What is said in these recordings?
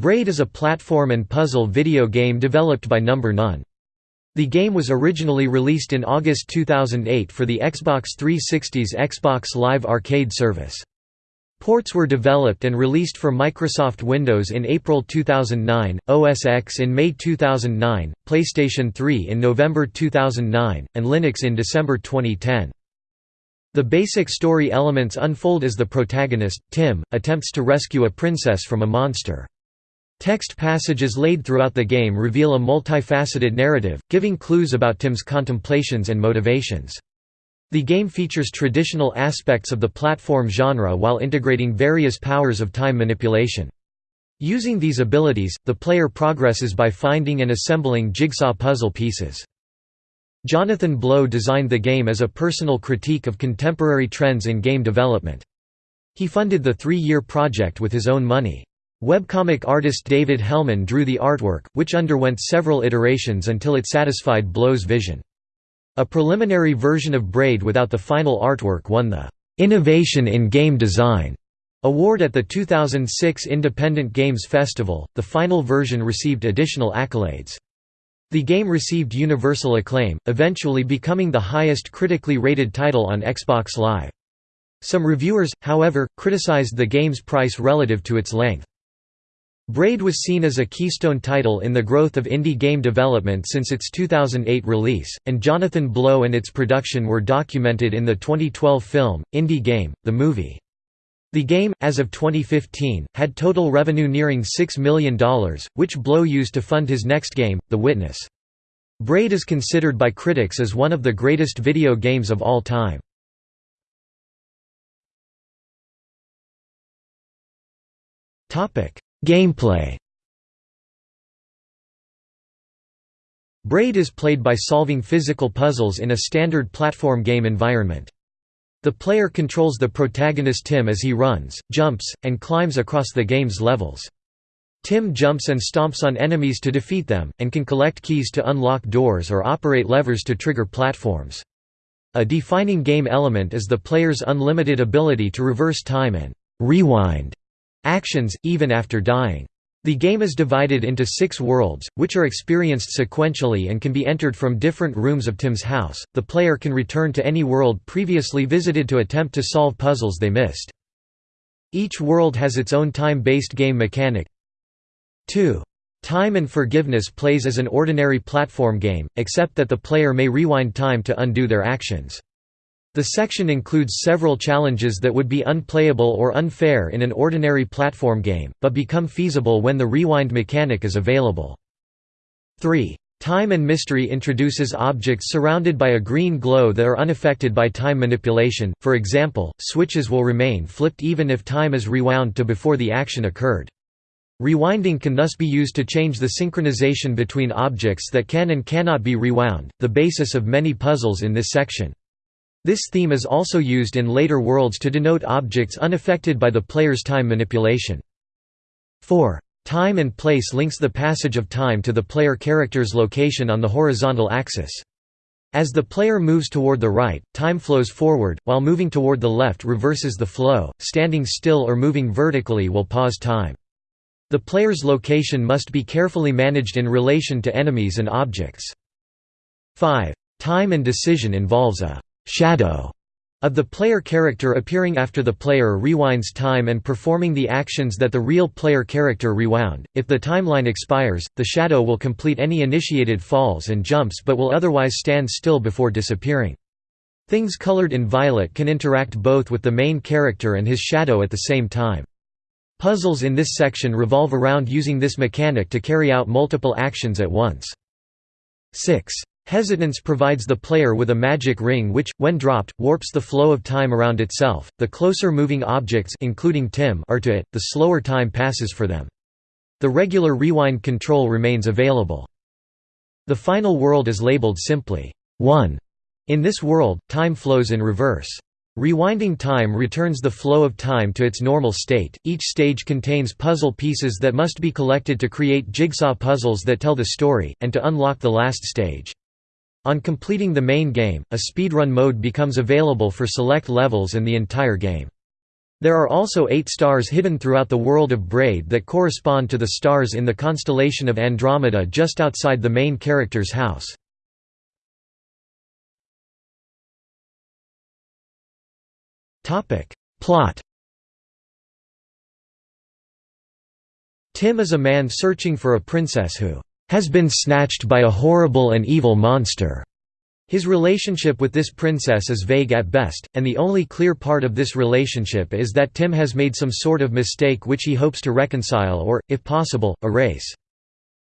Braid is a platform and puzzle video game developed by Number None. The game was originally released in August 2008 for the Xbox 360's Xbox Live Arcade service. Ports were developed and released for Microsoft Windows in April 2009, OS X in May 2009, PlayStation 3 in November 2009, and Linux in December 2010. The basic story elements unfold as the protagonist, Tim, attempts to rescue a princess from a monster. Text passages laid throughout the game reveal a multifaceted narrative, giving clues about Tim's contemplations and motivations. The game features traditional aspects of the platform genre while integrating various powers of time manipulation. Using these abilities, the player progresses by finding and assembling jigsaw puzzle pieces. Jonathan Blow designed the game as a personal critique of contemporary trends in game development. He funded the three-year project with his own money. Webcomic artist David Hellman drew the artwork, which underwent several iterations until it satisfied Blow's vision. A preliminary version of Braid without the final artwork won the "'Innovation in Game Design' award at the 2006 Independent Games Festival. The final version received additional accolades. The game received universal acclaim, eventually becoming the highest critically rated title on Xbox Live. Some reviewers, however, criticized the game's price relative to its length. Braid was seen as a keystone title in the growth of indie game development since its 2008 release, and Jonathan Blow and its production were documented in the 2012 film, Indie Game, the movie. The game, as of 2015, had total revenue nearing $6 million, which Blow used to fund his next game, The Witness. Braid is considered by critics as one of the greatest video games of all time. Gameplay Braid is played by solving physical puzzles in a standard platform game environment. The player controls the protagonist Tim as he runs, jumps, and climbs across the game's levels. Tim jumps and stomps on enemies to defeat them, and can collect keys to unlock doors or operate levers to trigger platforms. A defining game element is the player's unlimited ability to reverse time and «rewind» actions, even after dying. The game is divided into six worlds, which are experienced sequentially and can be entered from different rooms of Tim's house. The player can return to any world previously visited to attempt to solve puzzles they missed. Each world has its own time-based game mechanic. 2. Time and Forgiveness plays as an ordinary platform game, except that the player may rewind time to undo their actions. The section includes several challenges that would be unplayable or unfair in an ordinary platform game, but become feasible when the rewind mechanic is available. 3. Time and Mystery introduces objects surrounded by a green glow that are unaffected by time manipulation, for example, switches will remain flipped even if time is rewound to before the action occurred. Rewinding can thus be used to change the synchronization between objects that can and cannot be rewound, the basis of many puzzles in this section. This theme is also used in later worlds to denote objects unaffected by the player's time manipulation. 4. Time and place links the passage of time to the player character's location on the horizontal axis. As the player moves toward the right, time flows forward, while moving toward the left reverses the flow, standing still or moving vertically will pause time. The player's location must be carefully managed in relation to enemies and objects. 5. Time and decision involves a shadow of the player character appearing after the player rewinds time and performing the actions that the real player character rewound. If the timeline expires, the shadow will complete any initiated falls and jumps but will otherwise stand still before disappearing. Things colored in violet can interact both with the main character and his shadow at the same time. Puzzles in this section revolve around using this mechanic to carry out multiple actions at once. 6. Hesitance provides the player with a magic ring which, when dropped, warps the flow of time around itself. The closer moving objects including Tim are to it, the slower time passes for them. The regular rewind control remains available. The final world is labeled simply 1. In this world, time flows in reverse. Rewinding time returns the flow of time to its normal state. Each stage contains puzzle pieces that must be collected to create jigsaw puzzles that tell the story, and to unlock the last stage. On completing the main game, a speedrun mode becomes available for select levels and the entire game. There are also eight stars hidden throughout the world of Braid that correspond to the stars in the constellation of Andromeda just outside the main character's house. Plot Tim is a man searching for a princess who has been snatched by a horrible and evil monster. His relationship with this princess is vague at best, and the only clear part of this relationship is that Tim has made some sort of mistake which he hopes to reconcile or, if possible, erase.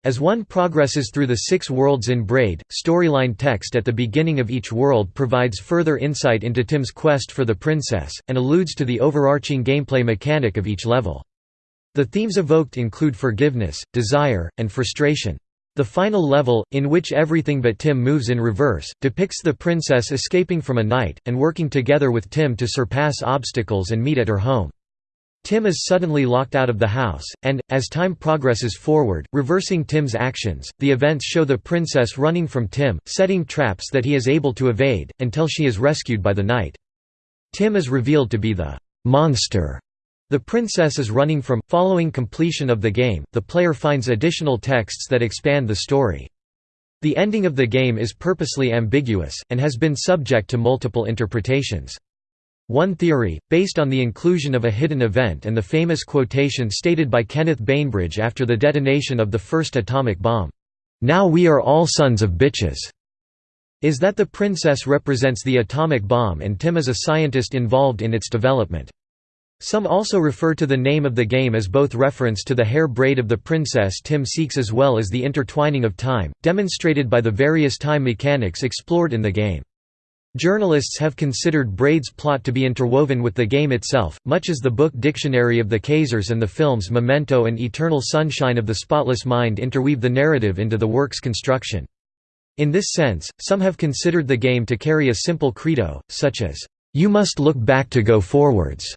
As one progresses through the six worlds in Braid, storyline text at the beginning of each world provides further insight into Tim's quest for the princess, and alludes to the overarching gameplay mechanic of each level. The themes evoked include forgiveness, desire, and frustration. The final level, in which everything but Tim moves in reverse, depicts the princess escaping from a knight, and working together with Tim to surpass obstacles and meet at her home. Tim is suddenly locked out of the house, and, as time progresses forward, reversing Tim's actions, the events show the princess running from Tim, setting traps that he is able to evade, until she is rescued by the knight. Tim is revealed to be the «monster» The princess is running from. Following completion of the game, the player finds additional texts that expand the story. The ending of the game is purposely ambiguous, and has been subject to multiple interpretations. One theory, based on the inclusion of a hidden event and the famous quotation stated by Kenneth Bainbridge after the detonation of the first atomic bomb, "'Now we are all sons of bitches' is that the princess represents the atomic bomb and Tim is a scientist involved in its development. Some also refer to the name of the game as both reference to the hair braid of the princess Tim seeks as well as the intertwining of time, demonstrated by the various time mechanics explored in the game. Journalists have considered Braid's plot to be interwoven with the game itself, much as the book Dictionary of the Khazars and the films Memento and Eternal Sunshine of the Spotless Mind interweave the narrative into the work's construction. In this sense, some have considered the game to carry a simple credo, such as, "'You must look back to go forwards'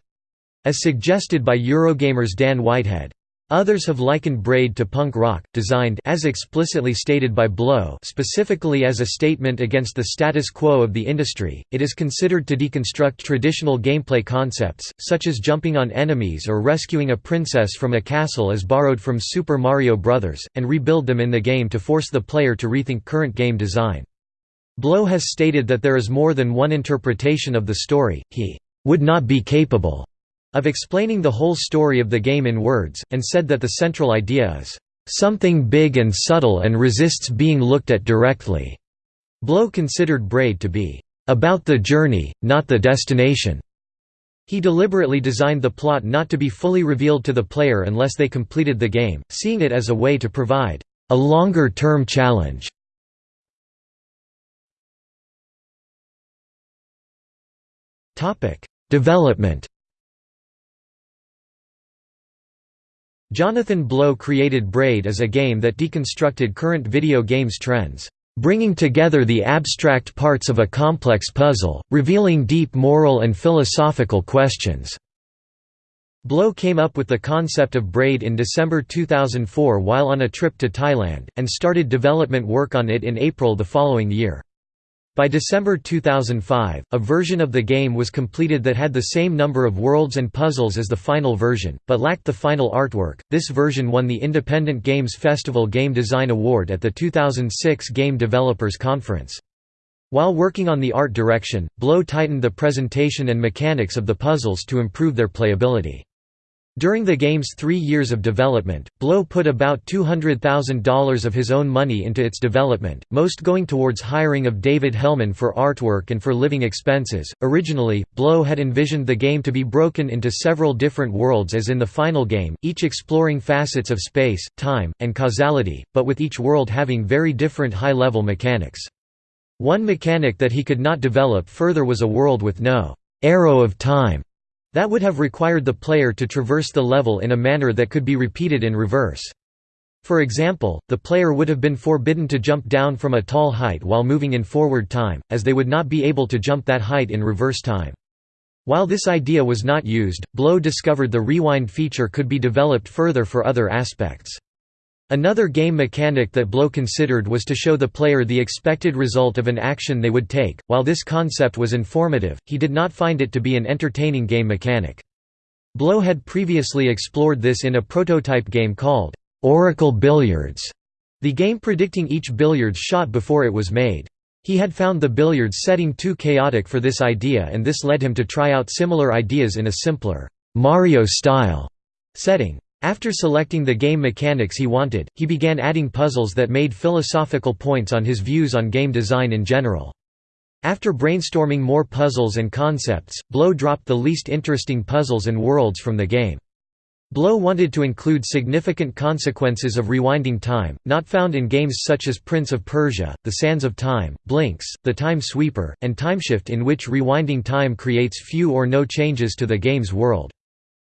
as suggested by Eurogamer's Dan Whitehead. Others have likened Braid to punk rock, designed as explicitly stated by Blow specifically as a statement against the status quo of the industry. It is considered to deconstruct traditional gameplay concepts, such as jumping on enemies or rescuing a princess from a castle as borrowed from Super Mario Bros., and rebuild them in the game to force the player to rethink current game design. Blow has stated that there is more than one interpretation of the story, he would not be capable of explaining the whole story of the game in words, and said that the central idea is, "...something big and subtle and resists being looked at directly." Blow considered Braid to be, "...about the journey, not the destination." He deliberately designed the plot not to be fully revealed to the player unless they completed the game, seeing it as a way to provide a longer-term challenge. Development Jonathan Blow created Braid as a game that deconstructed current video games trends, bringing together the abstract parts of a complex puzzle, revealing deep moral and philosophical questions. Blow came up with the concept of Braid in December 2004 while on a trip to Thailand, and started development work on it in April the following year. By December 2005, a version of the game was completed that had the same number of worlds and puzzles as the final version, but lacked the final artwork. This version won the Independent Games Festival Game Design Award at the 2006 Game Developers Conference. While working on the art direction, Blow tightened the presentation and mechanics of the puzzles to improve their playability. During the game's three years of development, Blow put about $200,000 of his own money into its development, most going towards hiring of David Hellman for artwork and for living expenses. Originally, Blow had envisioned the game to be broken into several different worlds as in the final game, each exploring facets of space, time, and causality, but with each world having very different high level mechanics. One mechanic that he could not develop further was a world with no arrow of time that would have required the player to traverse the level in a manner that could be repeated in reverse. For example, the player would have been forbidden to jump down from a tall height while moving in forward time, as they would not be able to jump that height in reverse time. While this idea was not used, Blow discovered the rewind feature could be developed further for other aspects. Another game mechanic that Blow considered was to show the player the expected result of an action they would take. While this concept was informative, he did not find it to be an entertaining game mechanic. Blow had previously explored this in a prototype game called Oracle Billiards, the game predicting each billiards shot before it was made. He had found the billiards setting too chaotic for this idea and this led him to try out similar ideas in a simpler, Mario-style setting. After selecting the game mechanics he wanted, he began adding puzzles that made philosophical points on his views on game design in general. After brainstorming more puzzles and concepts, Blow dropped the least interesting puzzles and worlds from the game. Blow wanted to include significant consequences of rewinding time, not found in games such as Prince of Persia, The Sands of Time, Blinx, The Time Sweeper, and Timeshift in which rewinding time creates few or no changes to the game's world.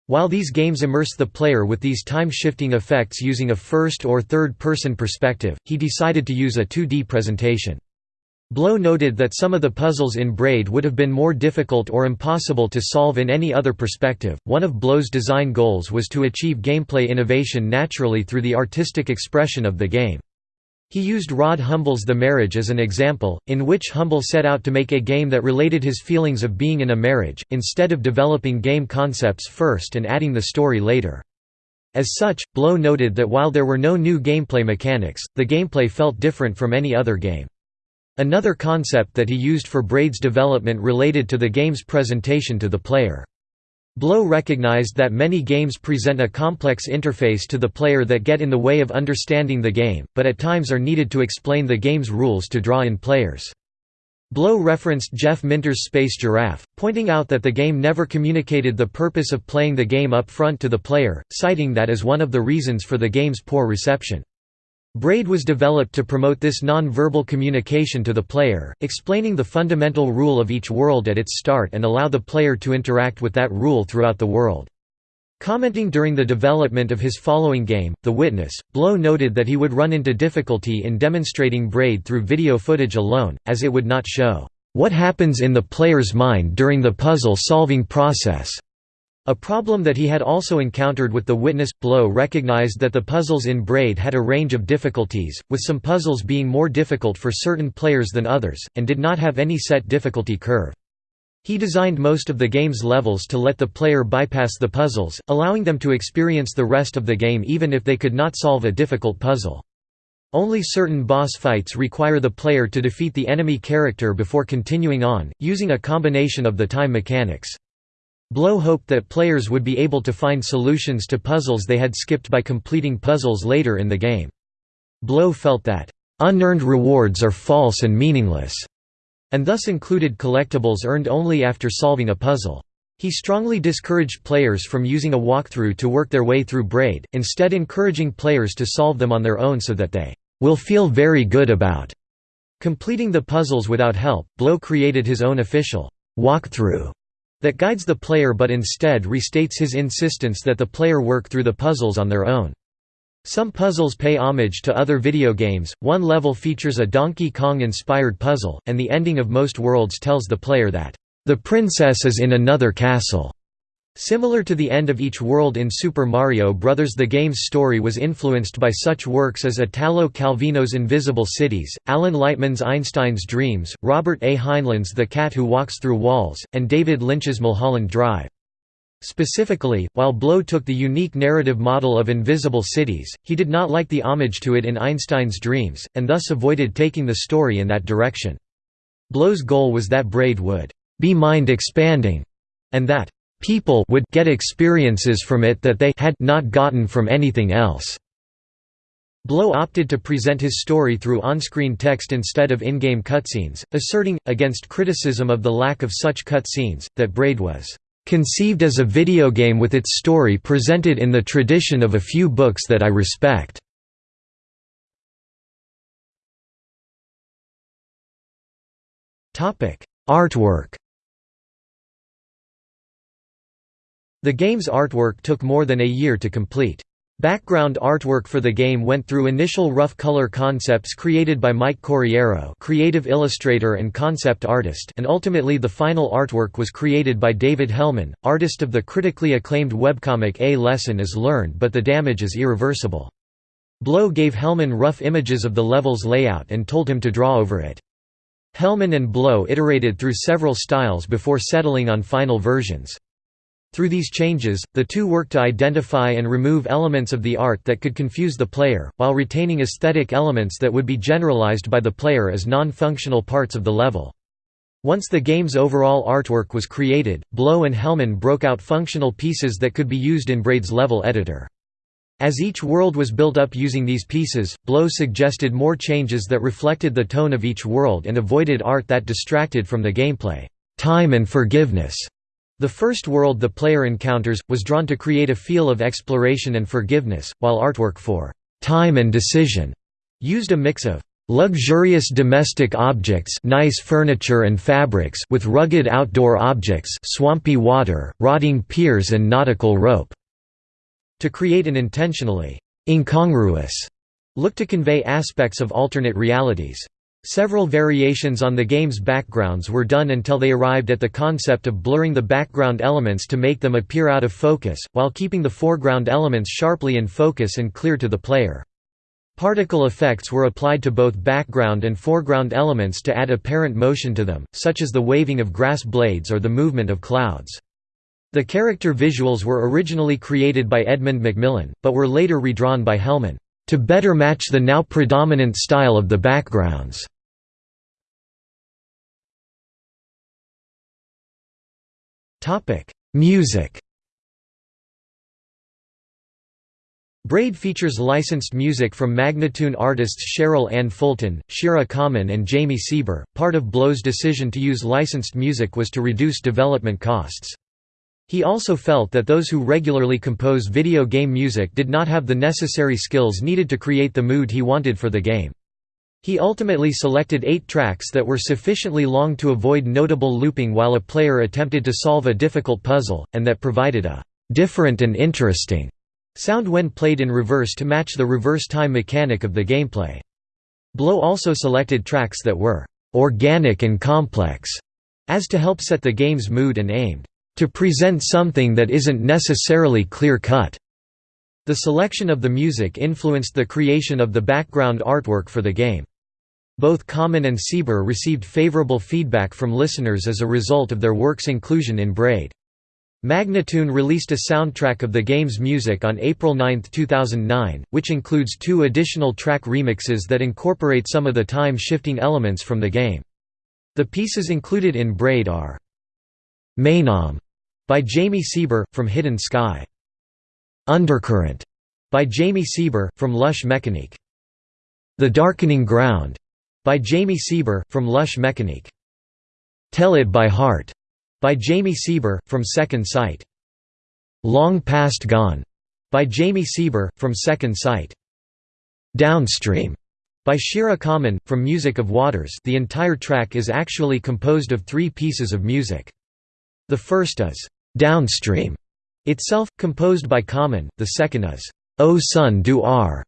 While these games immerse the player with these time-shifting effects using a first- or third-person perspective, he decided to use a 2D presentation. Blow noted that some of the puzzles in Braid would have been more difficult or impossible to solve in any other perspective. One of Blow's design goals was to achieve gameplay innovation naturally through the artistic expression of the game. He used Rod Humble's The Marriage as an example, in which Humble set out to make a game that related his feelings of being in a marriage, instead of developing game concepts first and adding the story later. As such, Blow noted that while there were no new gameplay mechanics, the gameplay felt different from any other game. Another concept that he used for Braid's development related to the game's presentation to the player. Blow recognized that many games present a complex interface to the player that get in the way of understanding the game, but at times are needed to explain the game's rules to draw in players. Blow referenced Jeff Minter's Space Giraffe, pointing out that the game never communicated the purpose of playing the game up front to the player, citing that as one of the reasons for the game's poor reception. Braid was developed to promote this non-verbal communication to the player, explaining the fundamental rule of each world at its start and allow the player to interact with that rule throughout the world. Commenting during the development of his following game, The Witness, Blow noted that he would run into difficulty in demonstrating Braid through video footage alone, as it would not show, "...what happens in the player's mind during the puzzle-solving process." A problem that he had also encountered with the witness blow recognized that the puzzles in Braid had a range of difficulties, with some puzzles being more difficult for certain players than others, and did not have any set difficulty curve. He designed most of the game's levels to let the player bypass the puzzles, allowing them to experience the rest of the game even if they could not solve a difficult puzzle. Only certain boss fights require the player to defeat the enemy character before continuing on, using a combination of the time mechanics. Blow hoped that players would be able to find solutions to puzzles they had skipped by completing puzzles later in the game. Blow felt that, "...unearned rewards are false and meaningless", and thus included collectibles earned only after solving a puzzle. He strongly discouraged players from using a walkthrough to work their way through Braid, instead encouraging players to solve them on their own so that they will feel very good about completing the puzzles without help. Blow created his own official walkthrough that guides the player but instead restates his insistence that the player work through the puzzles on their own. Some puzzles pay homage to other video games, one level features a Donkey Kong-inspired puzzle, and the ending of most worlds tells the player that, "...the princess is in another castle." Similar to the end of each world in Super Mario Bros. the game's story was influenced by such works as Italo Calvino's Invisible Cities, Alan Lightman's Einstein's Dreams, Robert A. Heinlein's The Cat Who Walks Through Walls, and David Lynch's Mulholland Drive. Specifically, while Blow took the unique narrative model of Invisible Cities, he did not like the homage to it in Einstein's Dreams, and thus avoided taking the story in that direction. Blow's goal was that Braid would be mind-expanding, and that People would get experiences from it that they had not gotten from anything else. Blow opted to present his story through on-screen text instead of in-game cutscenes, asserting, against criticism of the lack of such cutscenes, that Braid was "...conceived as a video game with its story presented in the tradition of a few books that I respect." Artwork The game's artwork took more than a year to complete. Background artwork for the game went through initial rough color concepts created by Mike Corriero creative illustrator and concept artist and ultimately the final artwork was created by David Hellman, artist of the critically acclaimed webcomic A Lesson is Learned but the damage is irreversible. Blow gave Hellman rough images of the level's layout and told him to draw over it. Hellman and Blow iterated through several styles before settling on final versions. Through these changes, the two worked to identify and remove elements of the art that could confuse the player, while retaining aesthetic elements that would be generalized by the player as non-functional parts of the level. Once the game's overall artwork was created, Blow and Hellman broke out functional pieces that could be used in Braid's level editor. As each world was built up using these pieces, Blow suggested more changes that reflected the tone of each world and avoided art that distracted from the gameplay. Time and forgiveness. The first world the player encounters, was drawn to create a feel of exploration and forgiveness, while artwork for time and decision used a mix of luxurious domestic objects nice furniture and fabrics with rugged outdoor objects swampy water, rotting piers and nautical rope to create an intentionally incongruous look to convey aspects of alternate realities. Several variations on the game's backgrounds were done until they arrived at the concept of blurring the background elements to make them appear out of focus, while keeping the foreground elements sharply in focus and clear to the player. Particle effects were applied to both background and foreground elements to add apparent motion to them, such as the waving of grass blades or the movement of clouds. The character visuals were originally created by Edmund McMillen, but were later redrawn by Hellman, to better match the now predominant style of the backgrounds. Music Braid features licensed music from Magnatune artists Cheryl Ann Fulton, Shira Kammen and Jami Sieber. Part of Blow's decision to use licensed music was to reduce development costs. He also felt that those who regularly compose video game music did not have the necessary skills needed to create the mood he wanted for the game. He ultimately selected eight tracks that were sufficiently long to avoid notable looping while a player attempted to solve a difficult puzzle, and that provided a «different and interesting» sound when played in reverse to match the reverse time mechanic of the gameplay. Blow also selected tracks that were «organic and complex» as to help set the game's mood and aimed to present something that isn't necessarily clear-cut. The selection of the music influenced the creation of the background artwork for the game. Both Kammen and Sieber received favorable feedback from listeners as a result of their work's inclusion in Braid. Magnatune released a soundtrack of the game's music on April 9, 2009, which includes two additional track remixes that incorporate some of the time-shifting elements from the game. The pieces included in Braid are Maenam by Jami Sieber, from Hidden Sky. Undercurrent, by Jami Sieber, from Lush Mechanique. The Darkening Ground, by Jami Sieber, from Lush Mechanique. Tell It by Heart, by Jami Sieber, from Second Sight. Long Past Gone, by Jami Sieber, from Second Sight. Downstream, by Shira Kammen, from Music of Waters the entire track is actually composed of three pieces of music. The first is, Downstream itself, composed by Kammen, the second is O Son do Ar,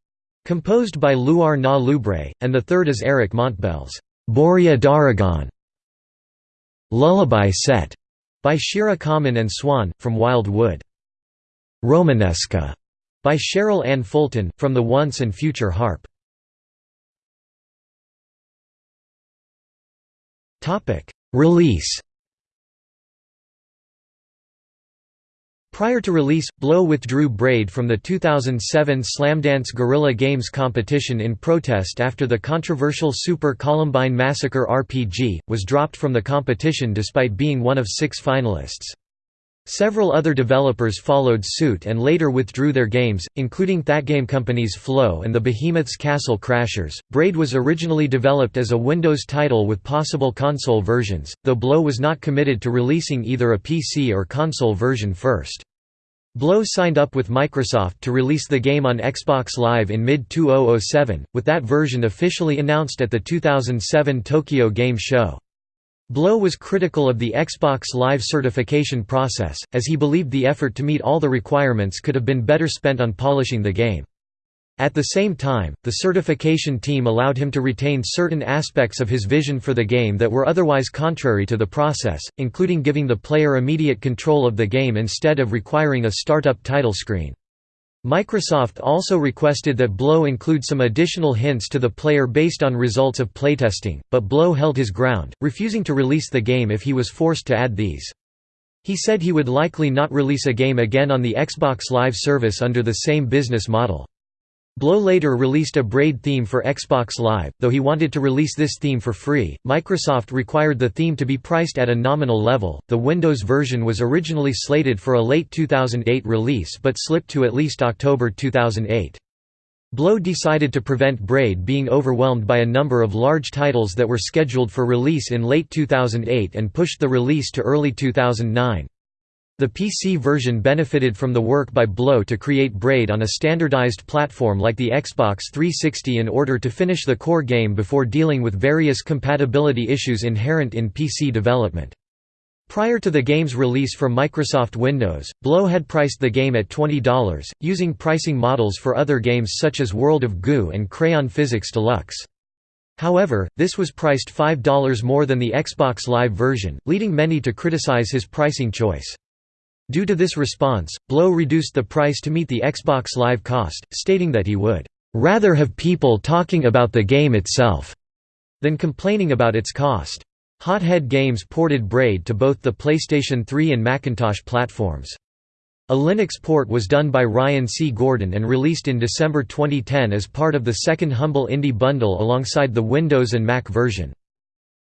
composed by Luar na Lubre, and the third is Eric Montbel's Bourrée d'Aragon. Lullaby Set by Shira Kammen and Swan, from Wild Wood. Romanesca by Cheryl Ann Fulton, from the Once and Future Harp. Release Prior to release, Blow withdrew Braid from the 2007 Slamdance Guerrilla Games competition in protest after the controversial Super Columbine Massacre RPG, was dropped from the competition despite being one of six finalists. Several other developers followed suit and later withdrew their games, including Thatgamecompany's Flow and the Behemoth's Castle Crashers. Braid was originally developed as a Windows title with possible console versions, though Blow was not committed to releasing either a PC or console version first. Blow signed up with Microsoft to release the game on Xbox Live in mid-2007, with that version officially announced at the 2007 Tokyo Game Show. Blow was critical of the Xbox Live certification process, as he believed the effort to meet all the requirements could have been better spent on polishing the game. At the same time, the certification team allowed him to retain certain aspects of his vision for the game that were otherwise contrary to the process, including giving the player immediate control of the game instead of requiring a startup title screen. Microsoft also requested that Blow include some additional hints to the player based on results of playtesting, but Blow held his ground, refusing to release the game if he was forced to add these. He said he would likely not release a game again on the Xbox Live service under the same business model. Blow later released a Braid theme for Xbox Live, though he wanted to release this theme for free. Microsoft required the theme to be priced at a nominal level. The Windows version was originally slated for a late 2008 release but slipped to at least October 2008. Blow decided to prevent Braid being overwhelmed by a number of large titles that were scheduled for release in late 2008 and pushed the release to early 2009. The PC version benefited from the work by Blow to create Braid on a standardized platform like the Xbox 360 in order to finish the core game before dealing with various compatibility issues inherent in PC development. Prior to the game's release for Microsoft Windows, Blow had priced the game at $20, using pricing models for other games such as World of Goo and Crayon Physics Deluxe. However, this was priced $5 more than the Xbox Live version, leading many to criticize his pricing choice. Due to this response, Blow reduced the price to meet the Xbox Live cost, stating that he would rather have people talking about the game itself than complaining about its cost. Hothead Games ported Braid to both the PlayStation 3 and Macintosh platforms. A Linux port was done by Ryan C. Gordon and released in December 2010 as part of the second Humble Indie bundle alongside the Windows and Mac version.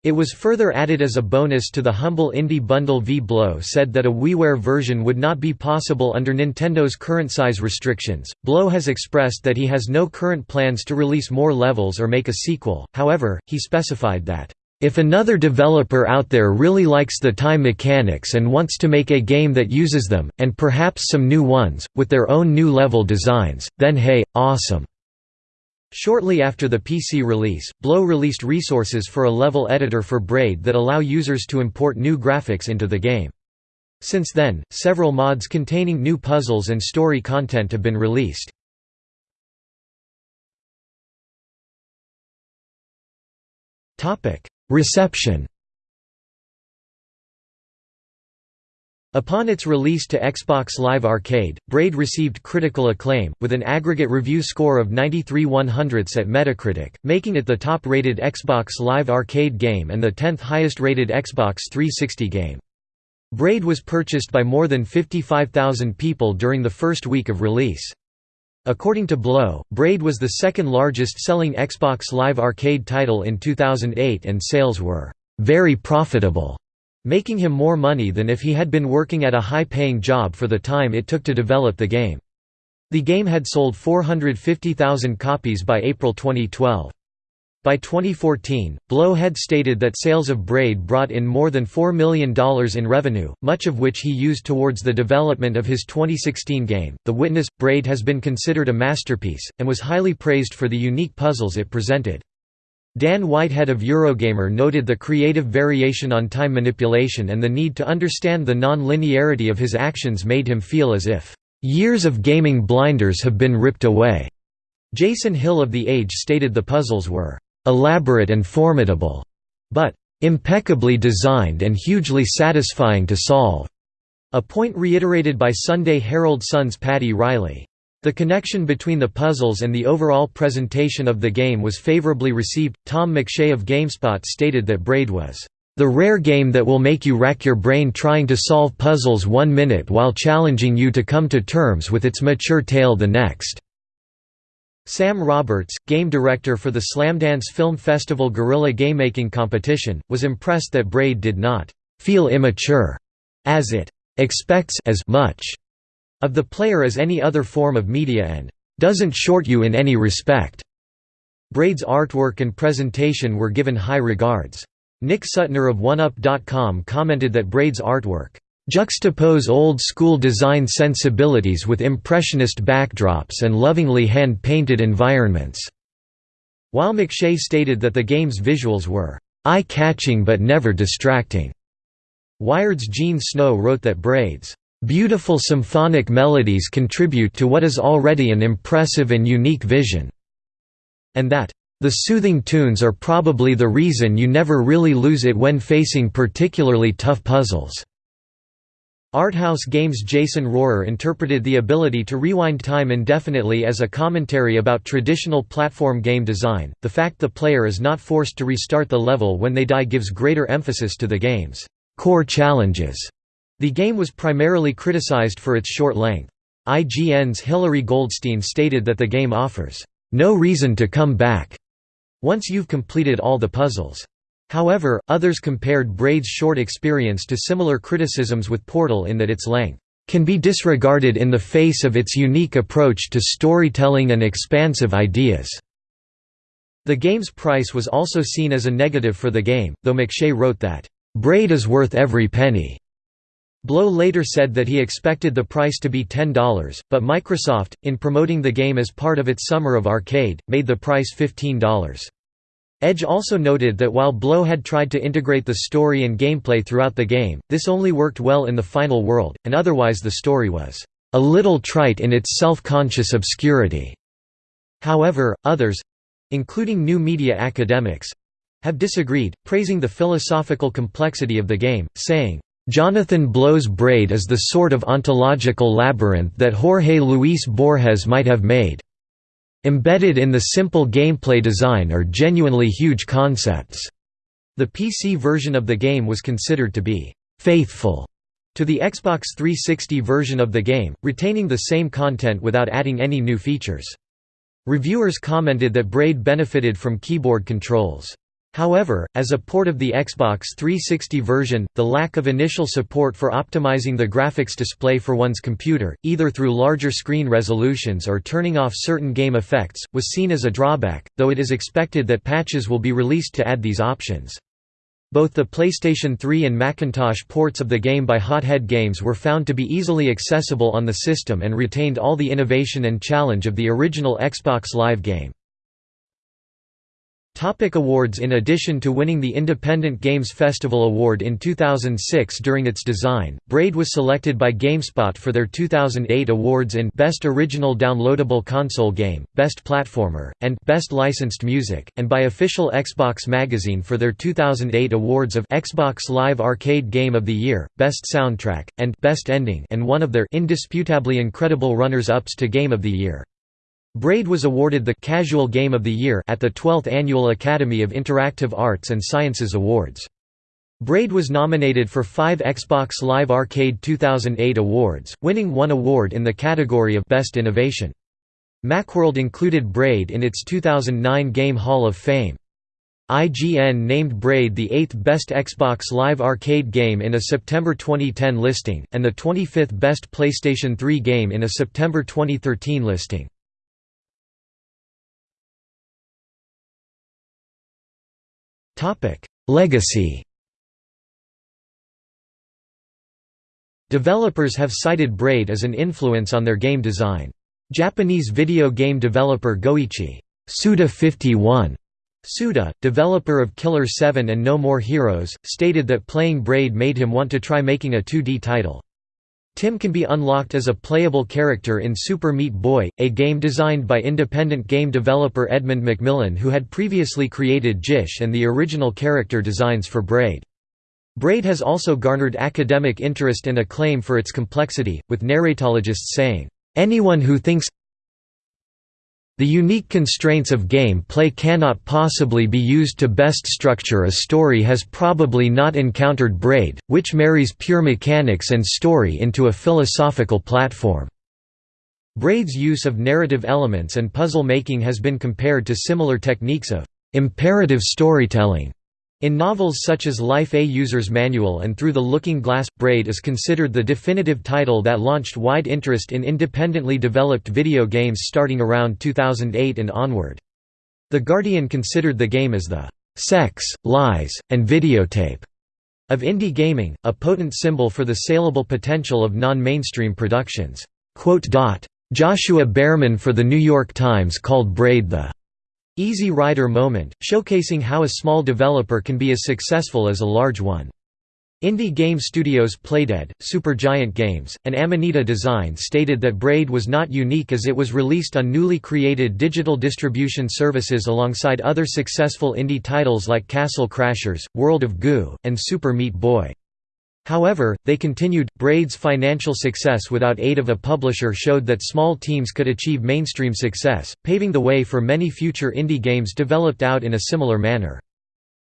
It was further added as a bonus to the Humble Indie Bundle V. Blow said that a WiiWare version would not be possible under Nintendo's current size restrictions. Blow has expressed that he has no current plans to release more levels or make a sequel, however, he specified that, "...if another developer out there really likes the time mechanics and wants to make a game that uses them, and perhaps some new ones, with their own new level designs, then hey, awesome." Shortly after the PC release, Blow released resources for a level editor for Braid that allow users to import new graphics into the game. Since then, several mods containing new puzzles and story content have been released. Reception Upon its release to Xbox Live Arcade, Braid received critical acclaim, with an aggregate review score of 93 100ths at Metacritic, making it the top-rated Xbox Live Arcade game and the 10th highest-rated Xbox 360 game. Braid was purchased by more than 55,000 people during the first week of release. According to Blow, Braid was the second largest selling Xbox Live Arcade title in 2008 and sales were very profitable making him more money than if he had been working at a high-paying job for the time it took to develop the game. The game had sold 450,000 copies by April 2012. By 2014, Blow had stated that sales of Braid brought in more than $4 million in revenue, much of which he used towards the development of his 2016 game. The Witness Braid has been considered a masterpiece, and was highly praised for the unique puzzles it presented. Dan Whitehead of Eurogamer noted the creative variation on time manipulation and the need to understand the non-linearity of his actions made him feel as if, "...years of gaming blinders have been ripped away." Jason Hill of The Age stated the puzzles were, "...elaborate and formidable," but, "...impeccably designed and hugely satisfying to solve." A point reiterated by Sunday Herald Sun's Paddy Reilly. The connection between the puzzles and the overall presentation of the game was favorably received. Tom McShea of GameSpot stated that Braid was the rare game that will make you rack your brain trying to solve puzzles one minute while challenging you to come to terms with its mature tale the next." Sam Roberts, game director for the Slamdance Film Festival Guerrilla Gamemaking Competition, was impressed that Braid did not «feel immature» as it «expects as much» of the player as any other form of media and doesn't short you in any respect. Braid's artwork and presentation were given high regards. Nick Suttner of 1UP.com commented that Braid's artwork juxtapose old-school design sensibilities with impressionist backdrops and lovingly hand-painted environments." While McShea stated that the game's visuals were eye-catching but never distracting. Wired's Jean Snow wrote that Braid's Beautiful symphonic melodies contribute to what is already an impressive and unique vision." And that, "...the soothing tunes are probably the reason you never really lose it when facing particularly tough puzzles." Arthouse Games' Jason Rohrer interpreted the ability to rewind time indefinitely as a commentary about traditional platform game design. The fact the player is not forced to restart the level when they die gives greater emphasis to the game's core challenges. The game was primarily criticized for its short length. IGN's Hilary Goldstein stated that the game offers, "...no reason to come back," once you've completed all the puzzles. However, others compared Braid's short experience to similar criticisms with Portal in that its length can be disregarded in the face of its unique approach to storytelling and expansive ideas. The game's price was also seen as a negative for the game, though McShea wrote that, "...Braid is worth every penny." Blow later said that he expected the price to be $10, but Microsoft, in promoting the game as part of its Summer of Arcade, made the price $15. Edge also noted that while Blow had tried to integrate the story and gameplay throughout the game, this only worked well in the final world, and otherwise the story was a little trite in its self-conscious obscurity. However, others—including new media academics—have disagreed, praising the philosophical complexity of the game, saying, Jonathan Blow's Braid is the sort of ontological labyrinth that Jorge Luis Borges might have made. Embedded in the simple gameplay design are genuinely huge concepts. The PC version of the game was considered to be faithful to the Xbox 360 version of the game, retaining the same content without adding any new features. Reviewers commented that Braid benefited from keyboard controls. However, as a port of the Xbox 360 version, the lack of initial support for optimizing the graphics display for one's computer, either through larger screen resolutions or turning off certain game effects, was seen as a drawback, though it is expected that patches will be released to add these options. Both the PlayStation 3 and Macintosh ports of the game by Hothead Games were found to be easily accessible on the system and retained all the innovation and challenge of the original Xbox Live game. Topic awards In addition to winning the Independent Games Festival Award in 2006 during its design, Braid was selected by GameSpot for their 2008 awards in Best Original Downloadable Console Game, Best Platformer, and Best Licensed Music, and by Official Xbox Magazine for their 2008 awards of Xbox Live Arcade Game of the Year, Best Soundtrack, and Best Ending and one of their indisputably incredible runners-ups to Game of the Year. Braid was awarded the Casual Game of the Year at the 12th Annual Academy of Interactive Arts and Sciences Awards. Braid was nominated for five Xbox Live Arcade 2008 awards, winning one award in the category of Best Innovation. Macworld included Braid in its 2009 Game Hall of Fame. IGN named Braid the eighth best Xbox Live Arcade game in a September 2010 listing, and the 25th best PlayStation 3 game in a September 2013 listing. Topic: Legacy. Developers have cited Braid as an influence on their game design. Japanese video game developer Goichi Suda 51 Suda, developer of Killer 7 and No More Heroes, stated that playing Braid made him want to try making a 2D title. Tim can be unlocked as a playable character in Super Meat Boy, a game designed by independent game developer Edmund McMillen who had previously created Jish and the original character designs for Braid. Braid has also garnered academic interest and acclaim for its complexity, with narratologists saying, "...anyone who thinks the unique constraints of game play cannot possibly be used to best structure a story has probably not encountered Braid, which marries pure mechanics and story into a philosophical platform. Braid's use of narrative elements and puzzle making has been compared to similar techniques of imperative storytelling in novels such as Life a User's Manual and Through the Looking Glass, Braid is considered the definitive title that launched wide interest in independently developed video games starting around 2008 and onward. The Guardian considered the game as the «sex, lies, and videotape» of indie gaming, a potent symbol for the saleable potential of non-mainstream productions. Joshuah Bearman for The New York Times called Braid the Easy Rider moment, showcasing how a small developer can be as successful as a large one. Indie game studios Playdead, Supergiant Games, and Amanita Design stated that Braid was not unique as it was released on newly created digital distribution services alongside other successful indie titles like Castle Crashers, World of Goo, and Super Meat Boy. However, they continued, Braid's financial success without aid of a publisher showed that small teams could achieve mainstream success, paving the way for many future indie games developed out in a similar manner.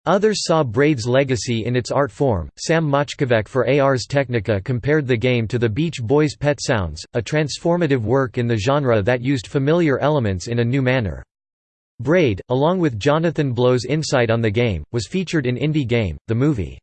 Others saw Braid's legacy in its art form. Sam Machkovech for Ars Technica compared the game to the Beach Boys' Pet Sounds, a transformative work in the genre that used familiar elements in a new manner. Braid, along with Jonathan Blow's insight on the game, was featured in Indie Game, the movie.